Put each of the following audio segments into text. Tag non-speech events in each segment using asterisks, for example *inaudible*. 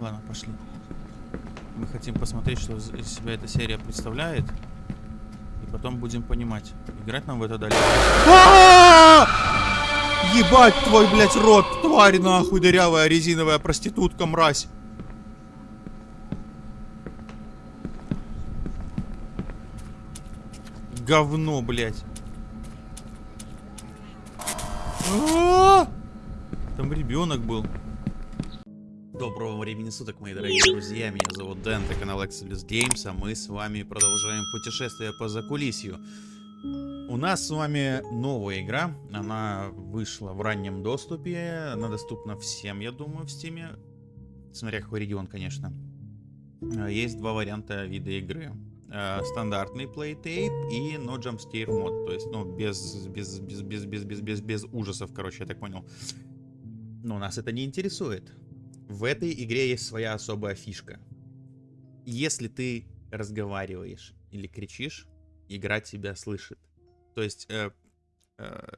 Ладно, пошли. Мы хотим посмотреть, что из себя эта серия представляет. И потом будем понимать, играть нам в это дальше. Ебать твой, блядь, рот, тварь нахуй, дырявая резиновая проститутка, мразь. Говно, блядь. Там ребенок был. Доброго времени суток, мои дорогие друзья. Меня зовут Дэн, это канал Exodus Games, а мы с вами продолжаем путешествие по закулисью. У нас с вами новая игра. Она вышла в раннем доступе. Она доступна всем, я думаю, в стиме. Смотря какой регион, конечно. Есть два варианта вида игры. Э, стандартный плейтейп и no jump scare мод. То есть, ну, без, без, без, без, без, без, без, без ужасов, короче, я так понял. Но нас это не интересует. В этой игре есть своя особая фишка. Если ты разговариваешь или кричишь, игра тебя слышит. То есть, э, э,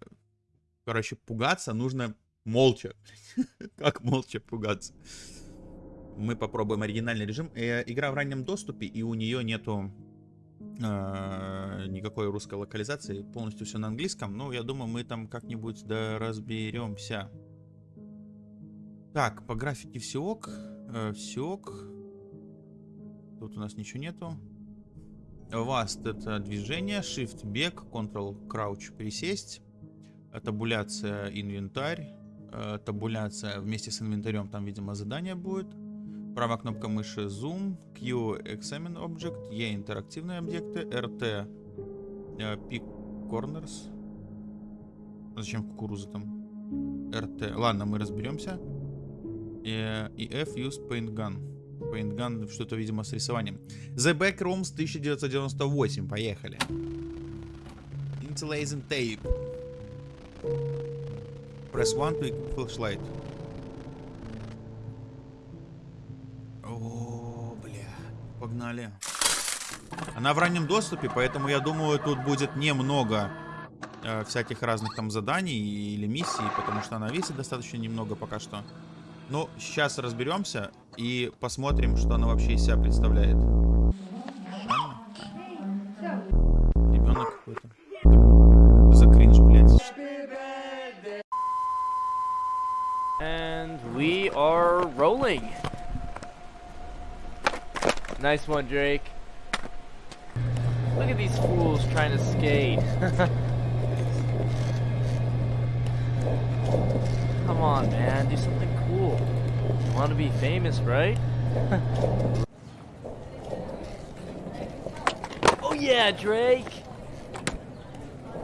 короче, пугаться нужно молча. *laughs* как молча пугаться? Мы попробуем оригинальный режим. Э, игра в раннем доступе, и у нее нету э, никакой русской локализации. Полностью все на английском. Ну, я думаю, мы там как-нибудь разберемся. Так, по графике все ок. Э, все ок. Тут у нас ничего нету. Vast это движение, Shift бег, Ctrl crouch присесть, табуляция инвентарь, э, табуляция вместе с инвентарем, там, видимо, задание будет. Правая кнопка мыши Zoom, Q Examine Object, E интерактивные объекты, RT э, Pick Corners. Зачем кукуруза там? RT. Ладно, мы разберемся. И, F Use Paint Gun. Paint Gun что-то, видимо, с рисованием. The Backrooms 1998. Поехали. Interlacing Tape. Press 1 to flashlight. Погнали. Она в раннем доступе, поэтому я думаю, тут будет немного э, всяких разных там заданий или миссий, потому что она весит достаточно немного пока что. Но сейчас разберемся и посмотрим, что она вообще из себя представляет. Ребенок какой-то. За кринж, блядь. And we are rolling. Nice one, Drake. Look at these fools trying to skate. *laughs* on, man. Do something cool. You want to be famous, right? oh yeah, Drake!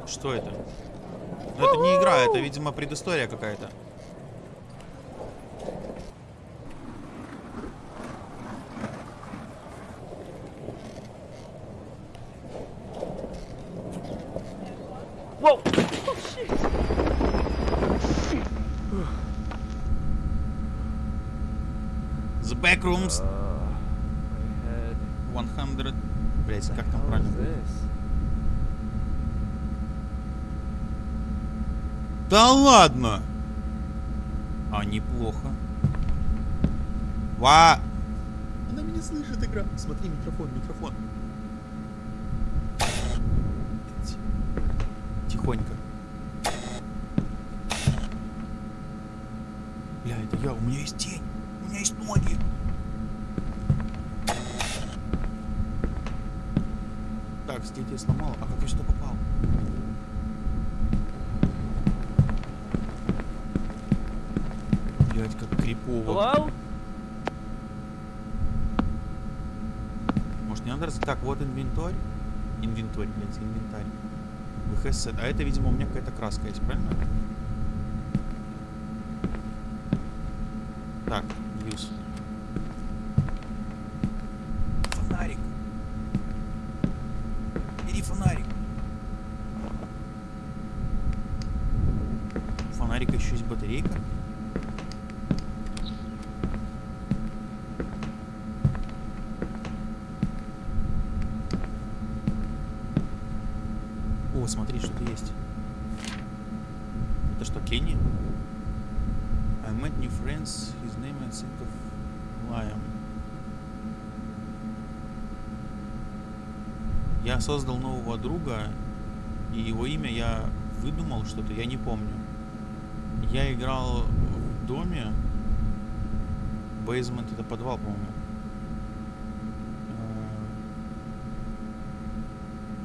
Что это? Ну, это не игра, это, видимо, предыстория какая-то. Whoa! Oh, shit! The Backrooms Uh, 100... Блять, как там правильно? будет? Да ладно! А, неплохо. Ва! Она меня слышит, игра. Смотри, микрофон, микрофон. Тихонько. Бля, это я, у меня есть тень. У меня есть ноги. Так, здесь я сломал. А как я сюда попал? Крипово. Hello? Может, не надо раз... Так, вот инвентарь. Инвентарь, блядь, инвентарь. VHS. А это, видимо, у меня какая-то краска есть, правильно? Так, use. Фонарик. Бери фонарик. У фонарика еще есть батарейка. О, смотри, что-то есть. Это что, Кенни? I met new friends, his name I think of... Лаем. Я создал нового друга, и его имя я выдумал что-то, я не помню. Я играл в доме. Бейзмент это подвал, по-моему.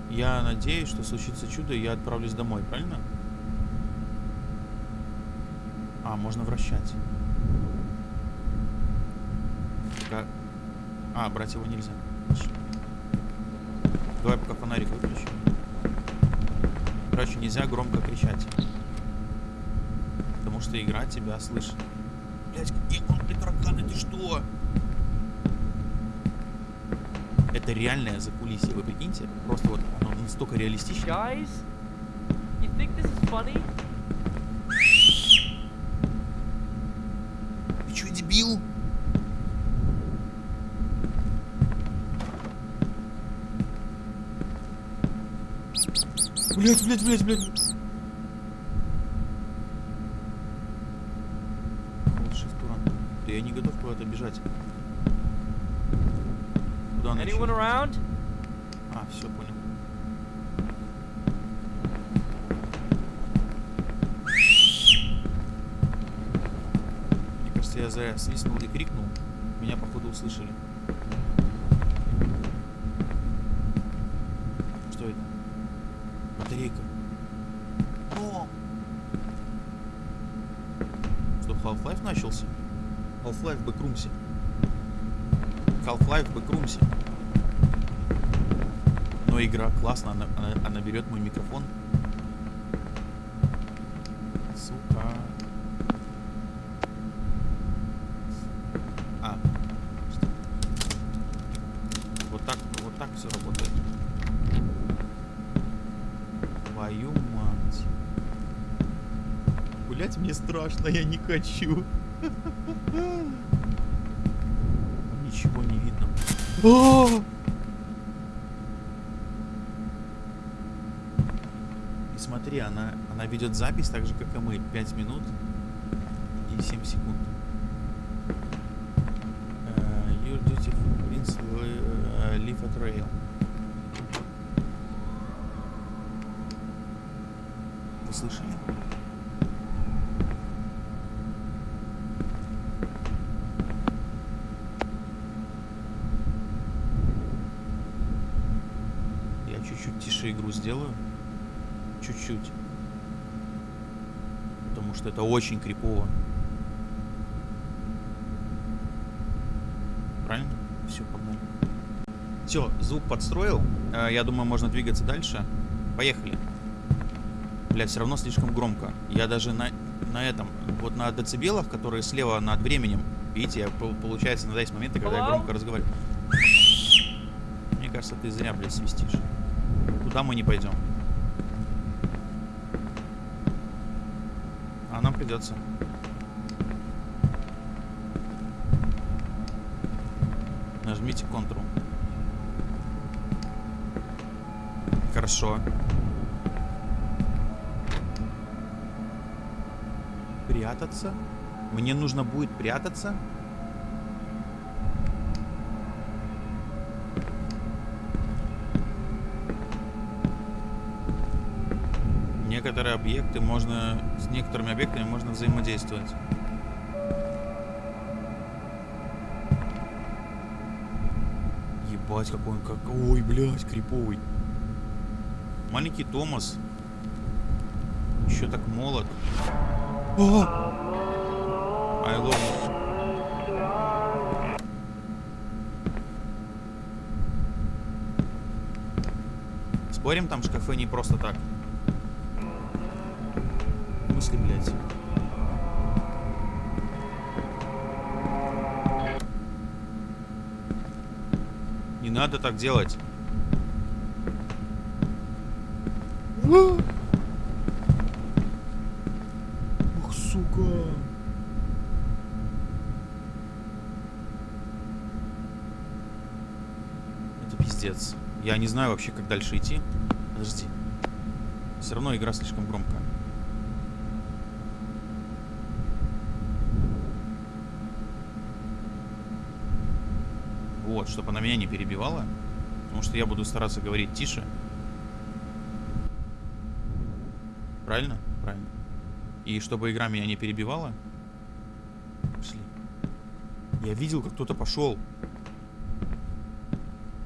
Э, Я надеюсь, что случится чудо, и я отправлюсь домой, правильно? А, можно вращать. Ка- А, брать его нельзя. Хорошо. Давай пока фонарик выключим. Короче, нельзя громко кричать. Потому что игра тебя слышит. Блять, какие громкие тараканы, ты что? Это реальное закулисье, вы прикиньте? Просто вот оно настолько реалистично. Guys, you think this is funny? Ты чё, дебил? Блять, блять, блять, блять. Да я не готов куда-то бежать. Куда она Anyone around? А, все, понял. Мне кажется, я зря свистнул и крикнул. Меня, походу, услышали. Что это? Батарейка. О! Что, Half-Life начался? Half-Life в Бэкрумсе. Half-Life в Бэкрумсе. Но игра классно, она, она, она берет мой микрофон. Сука. А. Что? Вот так, вот так все работает. Твою мать. Гулять мне страшно, я не хочу. Ничего не видно. О! И смотри, она, она ведет запись так же, как и мы. 5 минут и 7 секунд. Э, Your duty means uh, leave a trail. Вы слышали? Я чуть-чуть тише игру сделаю. Чуть-чуть. Потому что это очень крипово. Правильно? Все, погнали. Все, звук подстроил. Э, Я думаю, можно двигаться дальше. Поехали. Бля, все равно слишком громко. Я даже на, на этом, вот на децибелах, которые слева над временем, видите, я, пол- получается, иногда есть моменты, когда я громко разговариваю. Мне кажется, ты зря, блядь, свистишь. Туда мы не пойдем. А нам придется. Нажмите Ctrl. Хорошо. Прятаться? Мне нужно будет прятаться? Объекты можно... С некоторыми объектами можно взаимодействовать. Ебать, какой он как... Ой, блядь, криповый. Маленький Томас. Еще так молод. О! I love. Спорим, там шкафы не просто так. Мысли, блядь. Не надо так делать. Ух, сука. Это пиздец. Я не знаю вообще, как дальше идти. Подожди. Все равно игра слишком громкая. Вот, чтобы она меня не перебивала. Потому что я буду стараться говорить тише. Правильно? Правильно. И чтобы игра меня не перебивала. Пошли. Я видел, как кто-то пошел.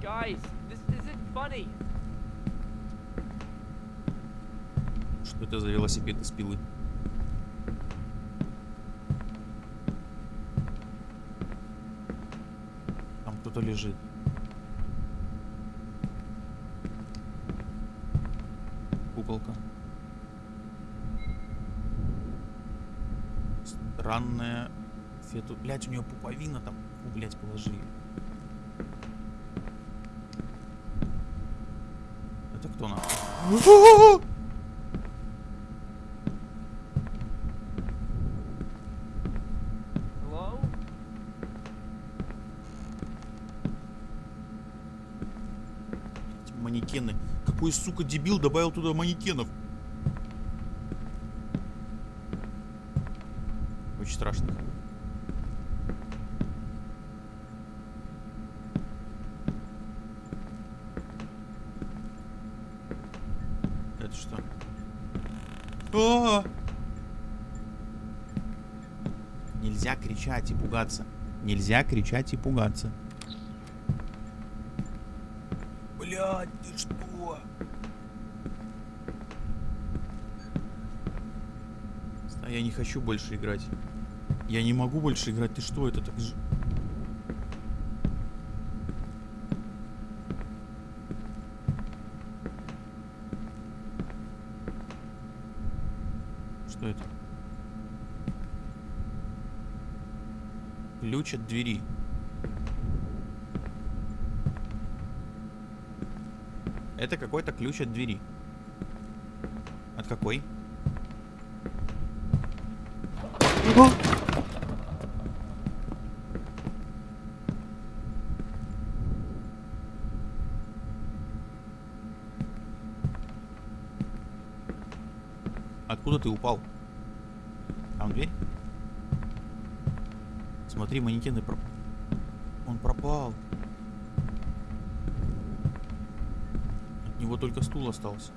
Guys. Что это за велосипед из пилы? Там кто-то лежит. Куколка. Странная фету... Блять, у нее пуповина там. Фу, блять, положи. Это кто нахуй? *laughs* Hello? Эти манекены. Какой, сука, дебил добавил туда манекенов? Очень страшно. Это что? А! Нельзя кричать и пугаться. Нельзя кричать и пугаться. Блядь, ты что? А я не хочу больше играть. Я не могу больше играть. Ты что, это так же... Что это? Ключ от двери. Это какой-то ключ от двери. От какой? Откуда ты упал? Там дверь? Смотри, манекены проп... Он пропал. От него только стул остался.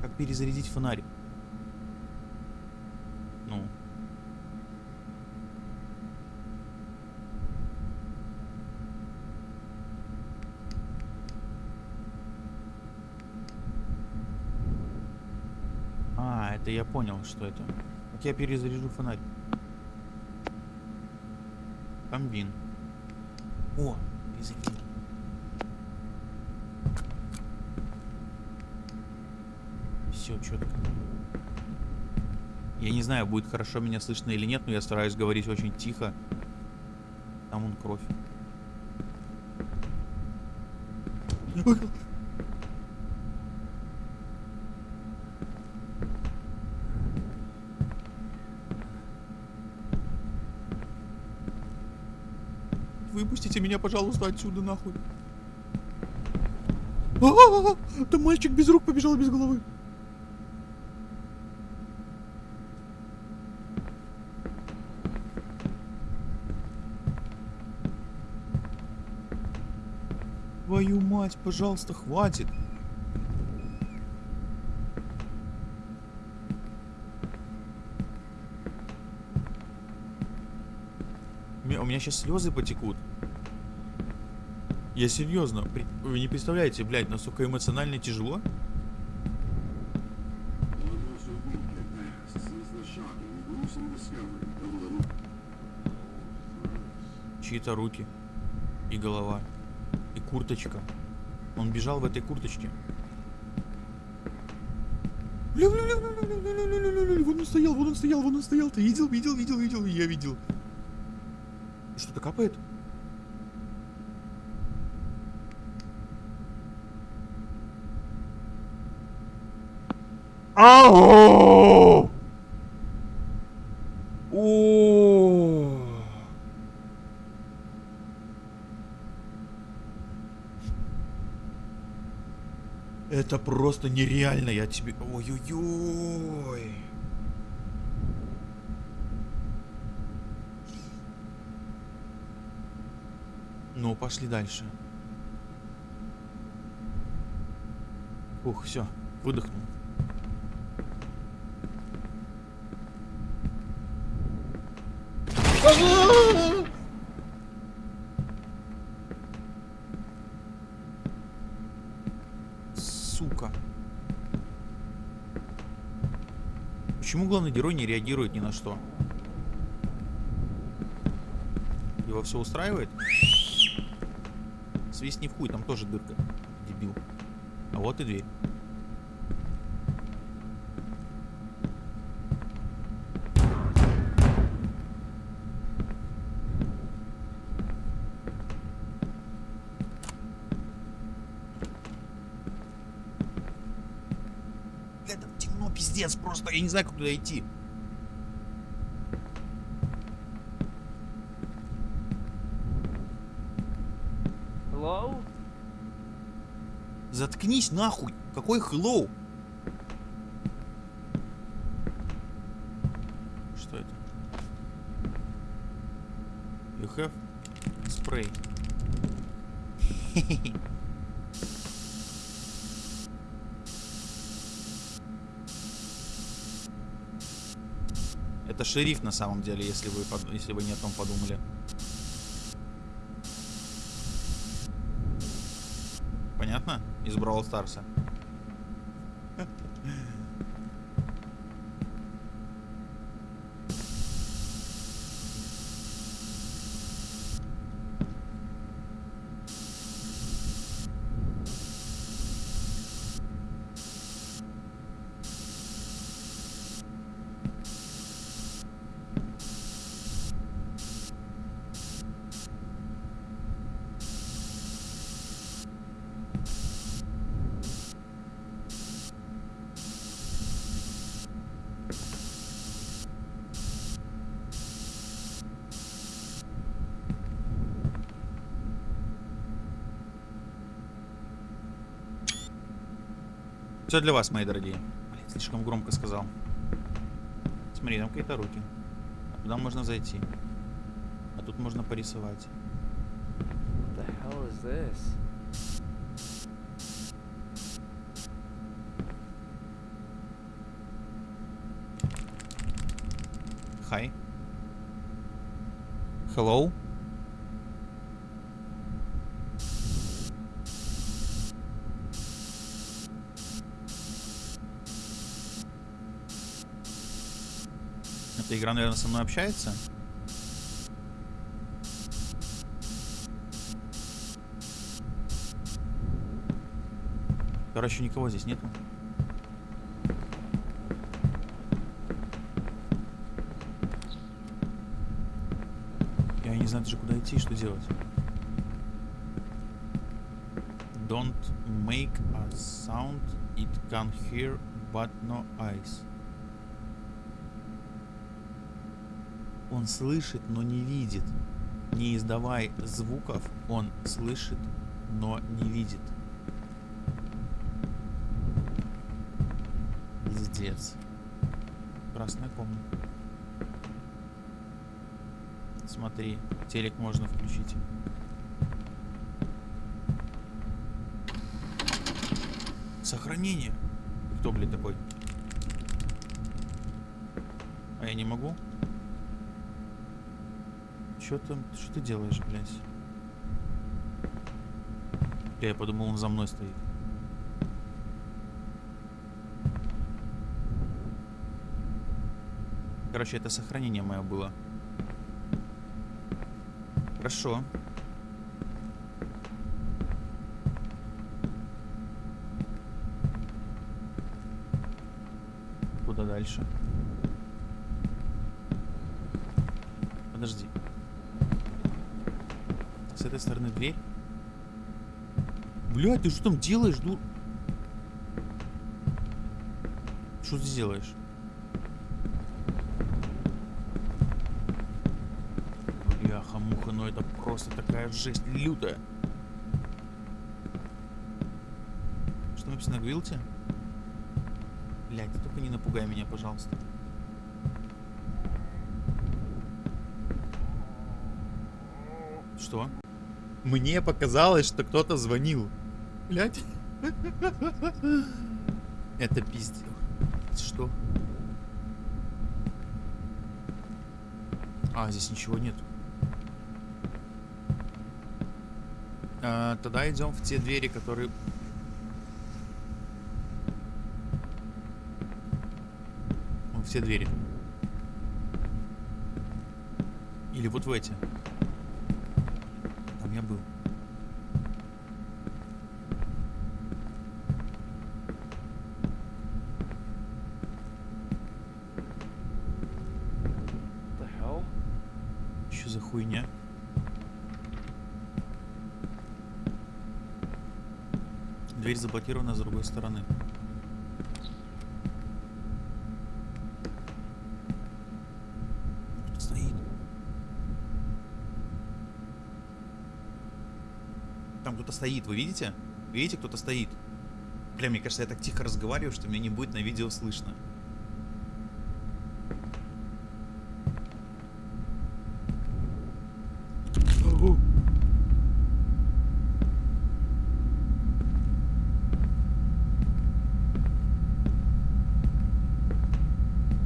Как перезарядить фонарик? Ну. А, это я понял, что это. Как я перезаряжу фонарь. Комбин. О, перезарядил. Все четко. Я не знаю, будет хорошо меня слышно или нет, но я стараюсь говорить очень тихо. Там он кровь. Выпустите меня, пожалуйста, отсюда нахуй. А-а-а! Там мальчик без рук побежал без головы. мать, пожалуйста, хватит. У меня сейчас слезы потекут. Я серьезно, вы не представляете, блядь, насколько эмоционально тяжело. Чьи-то руки и голова и курточка. Он бежал в этой курточке. Лю -лю -лю вон он стоял, вон он стоял, вон он стоял. Ты видел, видел, видел, видел, я видел. Что-то капает. Ау! Это просто нереально, я тебе... Ой-ой-ой. Ну, пошли дальше. Ух, все, выдохнул. Сука. Почему главный герой не реагирует ни на что? Его все устраивает? Свистни в хуй, там тоже дырка. Дебил. А вот и дверь. Бля, там темно, пиздец, просто я не знаю, как туда идти. Hello? Заткнись нахуй! Какой hello? Что это? You have spray. Это шериф на самом деле, если вы, если вы не о том подумали. Понятно? Из Бравл Старса. Все для вас, мои дорогие. Блин, слишком громко сказал. Смотри, там какие-то руки. А туда можно зайти. А тут можно порисовать. Hi. Hello. Игра, наверное, со мной общается. Короче, никого здесь нету. Я не знаю даже куда идти и что делать. Don't make a sound it can hear but no eyes. Он слышит, но не видит. Не издавай звуков, он слышит, но не видит. Пиздец. Красная комната. Смотри, телек можно включить. Сохранение. Кто, блядь, такой? А я не могу? Чё там? Что ты делаешь, блядь? Бля, Я подумал, он за мной стоит. Короче, это сохранение мое было. Хорошо. Куда дальше? Подожди. Стороны дверь? Блядь, ты что там делаешь, дур? Что ты делаешь? Бляха-муха, ну это просто такая жесть лютая. Что написано на гвилте? Блять, только не напугай меня, пожалуйста. Что? Мне показалось, что кто-то звонил. Блять. Это пиздец. Что? А, здесь ничего нет. А, тогда идем в те двери, которые... Вон в те двери. Или вот в эти. Там я был. the hell? Что за хуйня? Дверь заблокирована с другой стороны. Стоит? Там кто-то стоит, вы видите? Видите, кто-то стоит? Бля, мне кажется, я так тихо разговариваю, что меня не будет на видео слышно.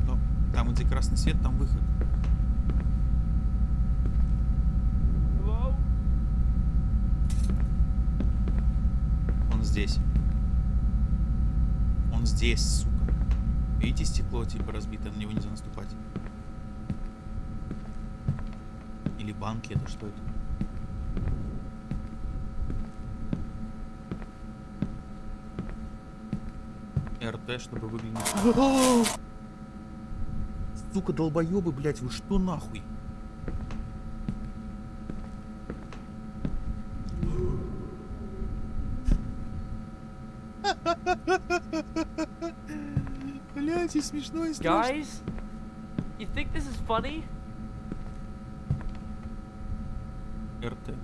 Но там, где красный свет, там выход. Hello? Он здесь. Он здесь, сука. Видите, стекло типа разбито, на него нельзя наступать. Или банки, это что это? РТ, чтобы выглянуть. Сука, долбоебы, блять, вы что нахуй? *laughs* Блять, и смешно, и страшно. Guys? You think this is funny? РТ.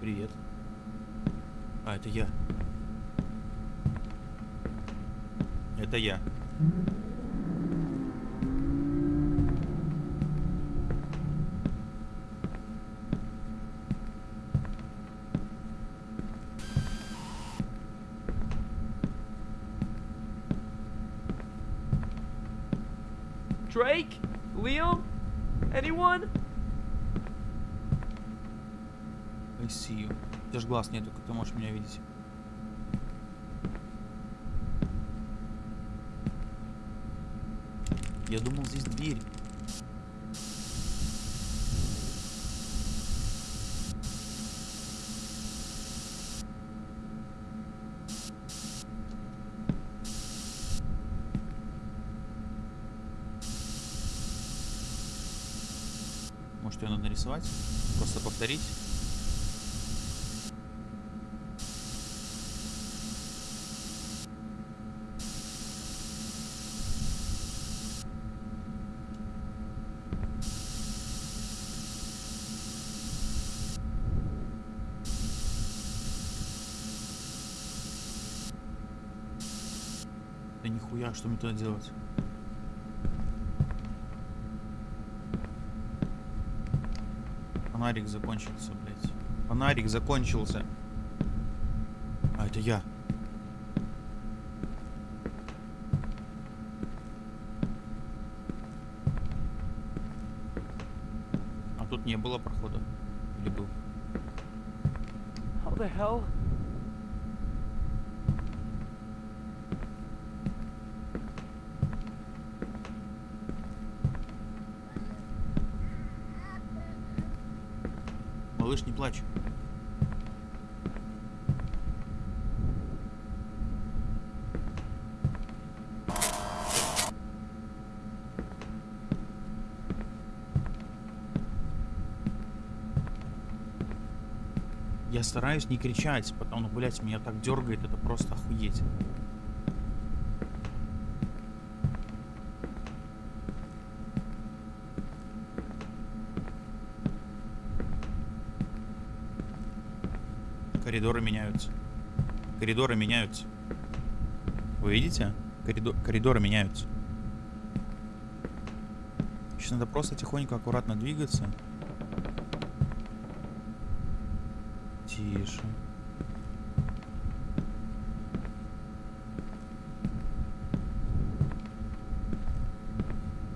Привет. А, это я. Это я. Drake? Liam? Anyone? I see you. Ж глаз нету, как ты можешь меня видеть. Я думал, здесь дверь. Может, ее надо нарисовать? Просто повторить? Нихуя, что мне туда делать? Фонарик закончился, блядь. Фонарик закончился. А, это я. А тут не было прохода? Или был? How the hell? Малыш, не плачь. Я стараюсь не кричать, потому, ну, блядь, меня так дергает, это просто охуеть. Коридоры меняются. Коридоры меняются. Вы видите? Коридо- коридоры меняются. Сейчас надо просто тихонько, аккуратно двигаться. Тише.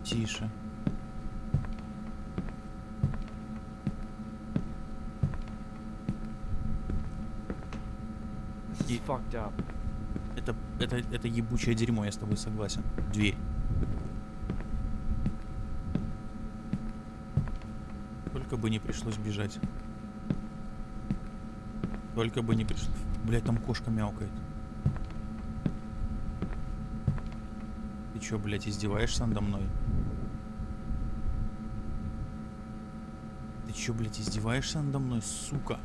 Тише. Up. Это, это, это ебучее дерьмо, я с тобой согласен. Дверь. Только бы не пришлось бежать. Только бы не пришлось... Блять, там кошка мяукает. Ты чё, блядь, издеваешься надо мной? Ты чё, блядь, издеваешься надо мной, сука?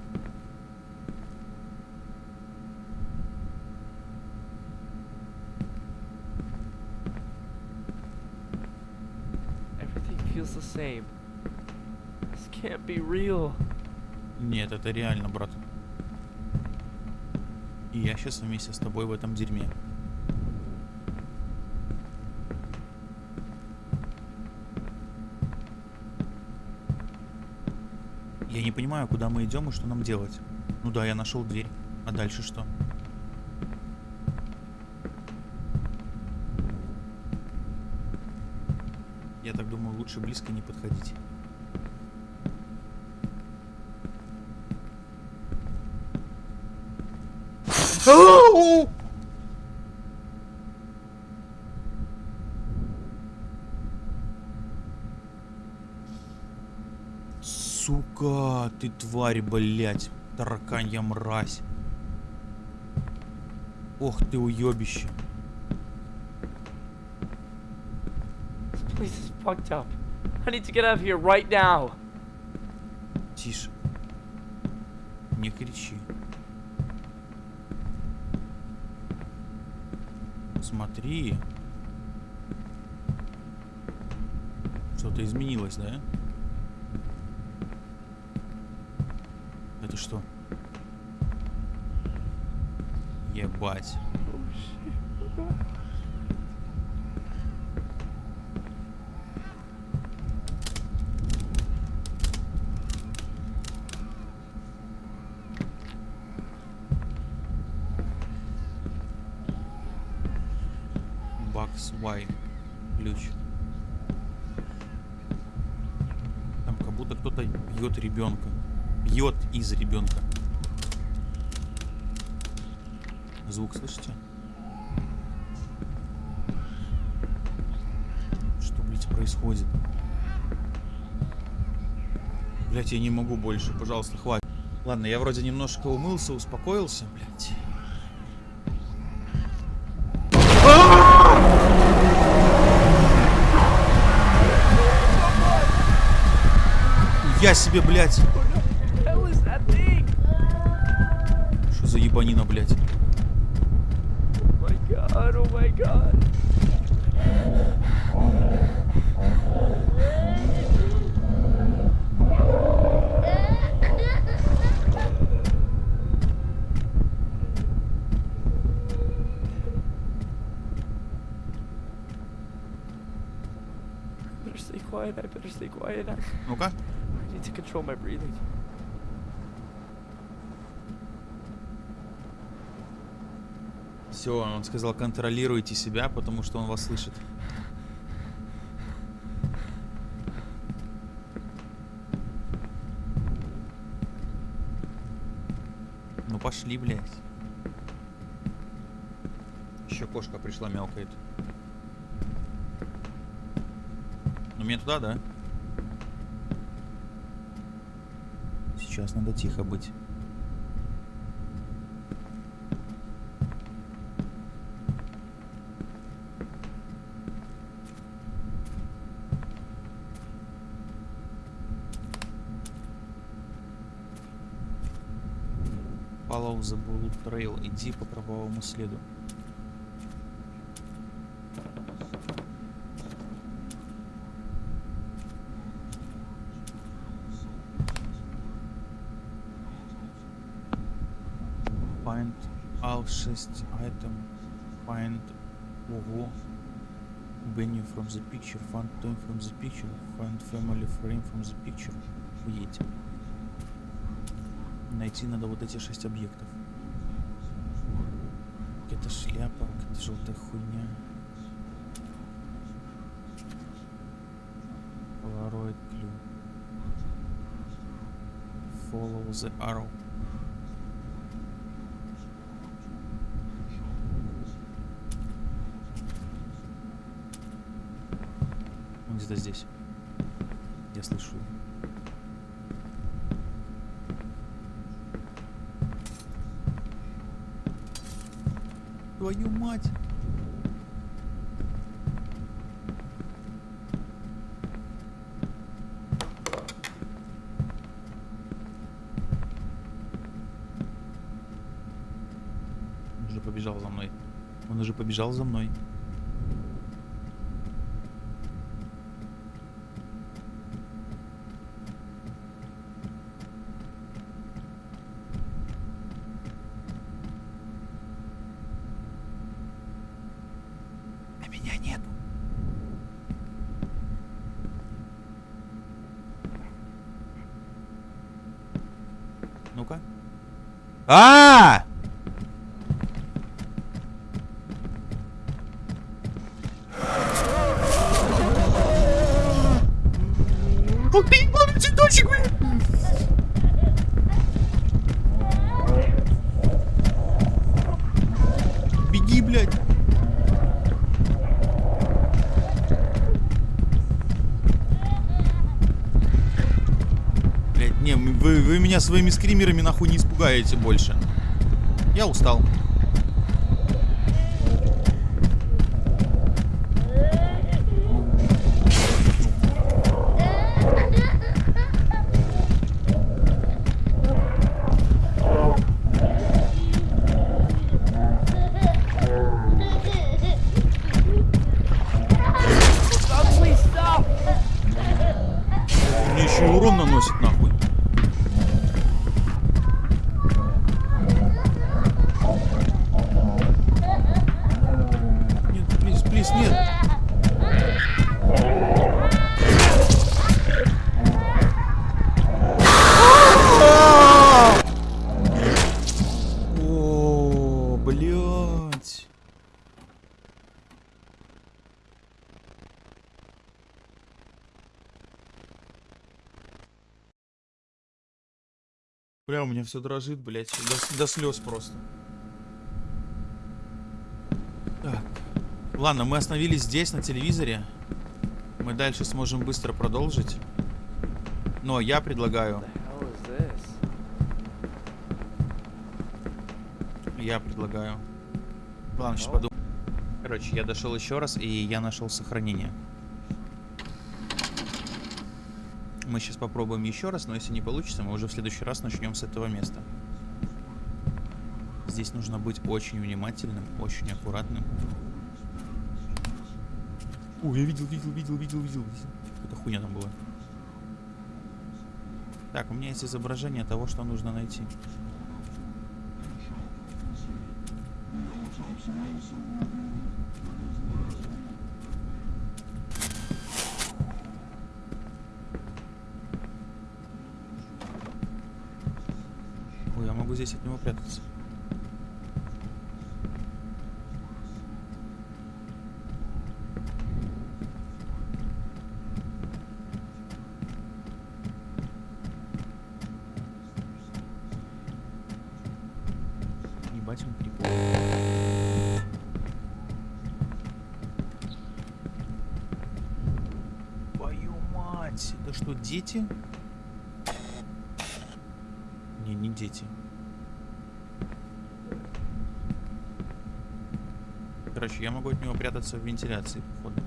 This can't be real. Нет, это реально, брат. Сейчас вместе с тобой в этом дерьме. Я не понимаю, куда мы идем и что нам делать. Ну да, я нашел дверь. А дальше что? Я так думаю, лучше близко не подходить. Сука, ты тварь, блять, тараканья мразь. Ох ты уебище. This is fucked up. I need to get out of here right now. Тише. Не кричи. Смотри. Что-то изменилось, да? Это что? Ебать. Бакс Y. Ключ. Там как будто кто-то бьет ребенка. Бьет из ребенка. Звук слышите? Что, блядь, происходит? Блять, я не могу больше, пожалуйста, хватит. Ладно, я вроде немножко умылся, успокоился, блядь. Я себе, блядь. Что за ебанина, блядь? Oh my god, oh Ну-ка. To control my breathing. Все, он сказал, контролируйте себя, потому что он вас слышит. Ну пошли, блядь. Еще кошка пришла, мелкает. Ну мне туда, да? Сейчас надо тихо быть. Follow the Bullet Trail. Иди по кровавому следу. Find 6 item. Find Ого. Venue from the picture. Find time from the picture. Find family frame from the picture. Уедете. Найти надо вот эти шесть объектов. Какая-то шляпа, какая-то желтая хуйня. Polaroid clue. Follow the arrow. Он где-то здесь. Я слышу. Твою мать! Он уже побежал за мной. Он уже побежал за мной. А меня нету. Ну-ка. А! Ох ты, ебаный цветочек, блядь! Беги, блядь! Блядь, не, м- вы, меня своими скримерами нахуй не испугаете больше. Я устал. Меня все дрожит, блядь, до, до слез просто. Так. Ладно, мы остановились здесь, на телевизоре. Мы дальше сможем быстро продолжить. Но я предлагаю, я предлагаю. Ладно, сейчас подумаю. Короче, я дошел еще раз, и я нашел сохранение. Мы сейчас попробуем еще раз, но если не получится, мы уже в следующий раз начнем с этого места. Здесь нужно быть очень внимательным, очень аккуратным. Ой, я видел, видел, видел, видел, видел. Какая-то хуйня там была. Так, у меня есть изображение того, что нужно найти. Здесь от него прятаться. Ебать он прикол. Твою мать! Это что, дети? Не, не дети. Короче, я могу от него прятаться в вентиляции, походу.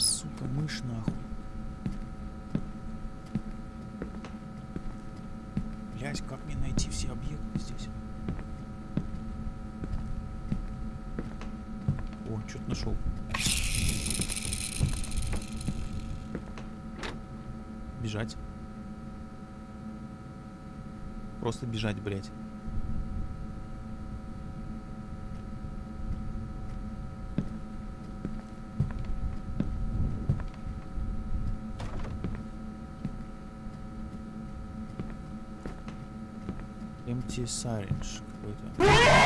Сука, мышь нахуй. Блять, как мне найти все объекты здесь? О, что-то нашел. Бежать. просто бежать, блядь. Syringe какой-то.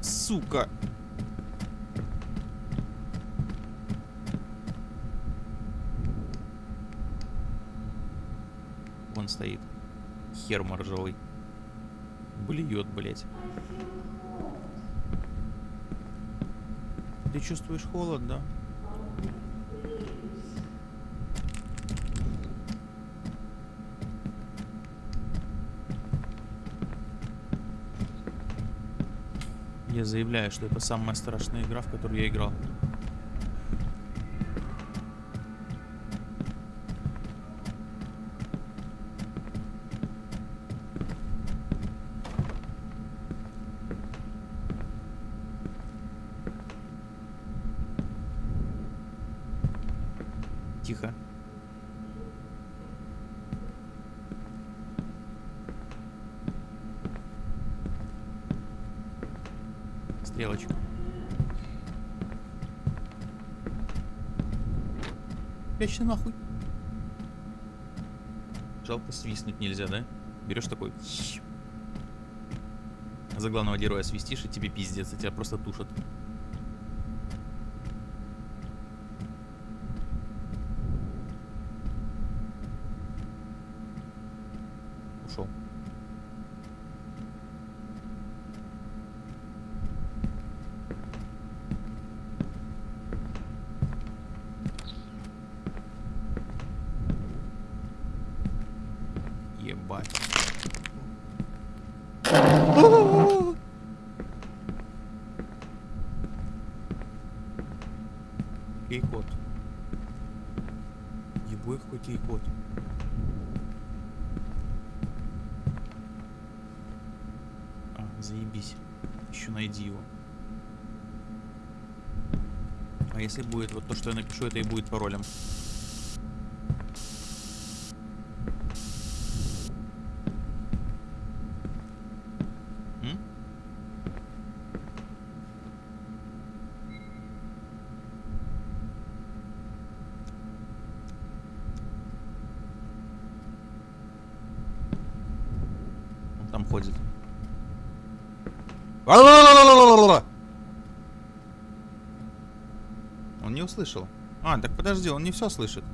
Сука! Вон стоит. Хер моржовый. Блюет, блять. Ты чувствуешь холод, да? Я заявляю, что это самая страшная игра, в которую я играл. Тихо. Стрелочка. Прячься нахуй. Жалко свистнуть нельзя, да? Берешь такой. За главного героя свистишь, и тебе пиздец, и тебя просто тушат. Какой кей-код. А, заебись. Еще найди его. А если будет вот то, что я напишу, это и будет паролем. М? Он там ходит. Услышал. А, так подожди, он не все слышит.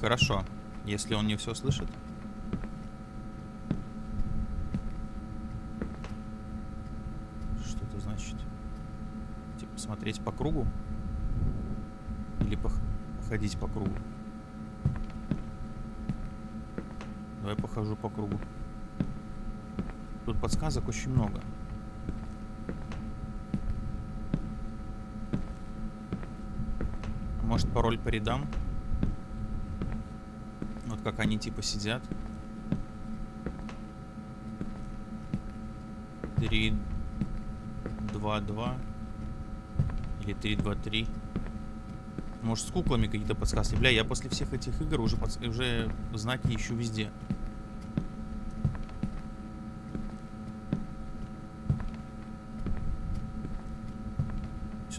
Хорошо, если он не все слышит. Что это значит? Типа смотреть по кругу? Или пох- походить по кругу? Давай похожу по кругу. Тут подсказок очень много. Может пароль по рядам? Вот как они типа сидят. Три, два, два. Или три, два, три. Может, с куклами какие-то подсказки. Бля, я после всех этих игр уже, подс- уже знаки ищу везде.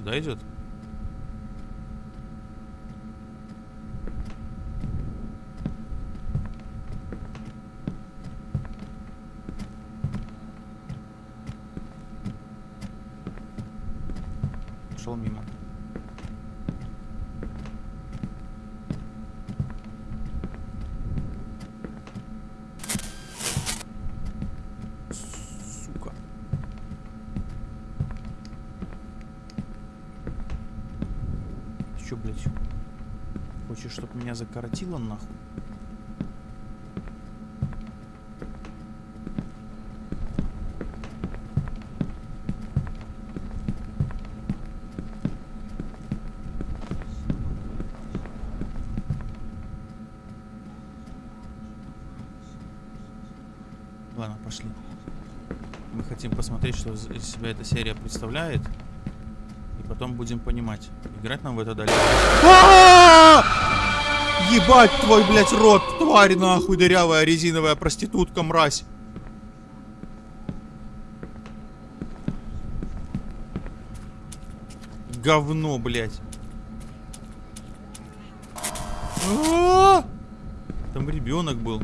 Сюда Чё, блядь? Хочешь, чтобы меня закоротило нахуй? Ладно, пошли. Мы хотим посмотреть, что из себя эта серия представляет. Потом будем понимать, играть нам в это дальше. А! Ебать твой, блядь, рот, тварь нахуй, дырявая резиновая проститутка, мразь. Говно, блядь. А! Там ребенок был.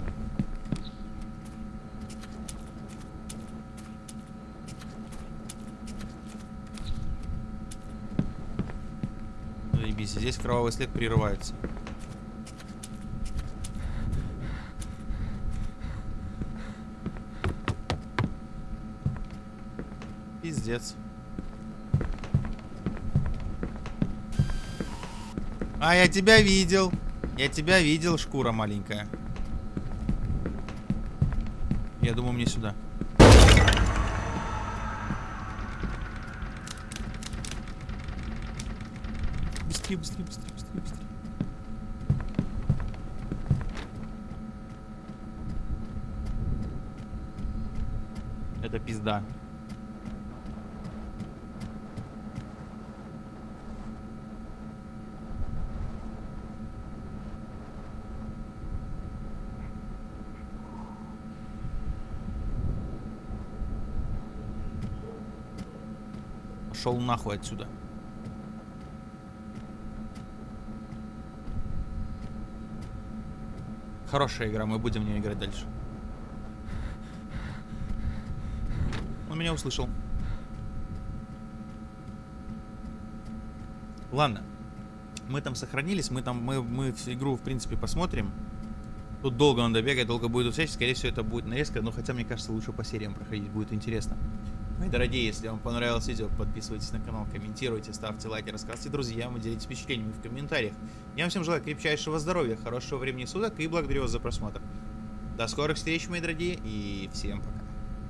Заебись, здесь кровавый след прерывается. Пиздец. А, я тебя видел. Я тебя видел, шкура маленькая. Я думаю, мне сюда. Быстрее, быстрее, быстрее, быстрее, быстрее. Это пизда. Пошел нахуй отсюда. Хорошая игра, мы будем в нее играть дальше. Он меня услышал. Ладно. Мы там сохранились, мы там, мы, мы игру, в принципе, посмотрим. Тут долго надо бегать, долго будет встреча, скорее всего, это будет нарезка, но хотя, мне кажется, лучше по сериям проходить, будет интересно. Мои дорогие, если вам понравилось видео, подписывайтесь на канал, комментируйте, ставьте лайки, рассказывайте друзьям и делитесь впечатлениями в комментариях. Я вам всем желаю крепчайшего здоровья, хорошего времени суток и благодарю вас за просмотр. До скорых встреч, мои дорогие, и всем пока.